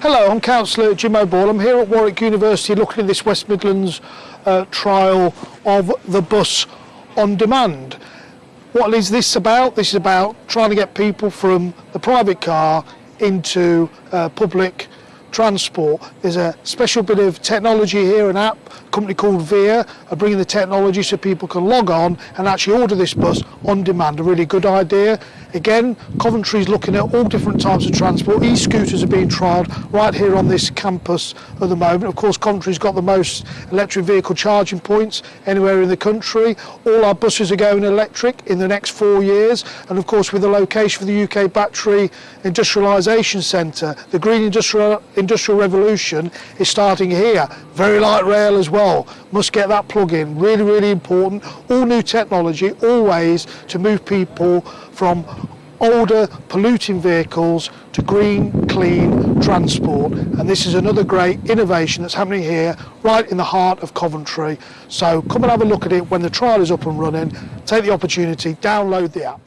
Hello, I'm Councillor Jim O'Boyle. I'm here at Warwick University looking at this West Midlands uh, trial of the bus on demand. What is this about? This is about trying to get people from the private car into uh, public transport. There's a special bit of technology here, an app, a company called Via, are bringing the technology so people can log on and actually order this bus on demand. A really good idea. Again, Coventry is looking at all different types of transport. E-scooters are being trialled right here on this campus at the moment. Of course, Coventry's got the most electric vehicle charging points anywhere in the country. All our buses are going electric in the next four years. And of course, with the location for the UK Battery Industrialisation Centre, the Green Industrial, Industrial Revolution is starting here. Very light rail as well. Must get that plug in. Really, really important. All new technology, always to move people from older polluting vehicles to green, clean transport. And this is another great innovation that's happening here, right in the heart of Coventry. So come and have a look at it when the trial is up and running. Take the opportunity, download the app.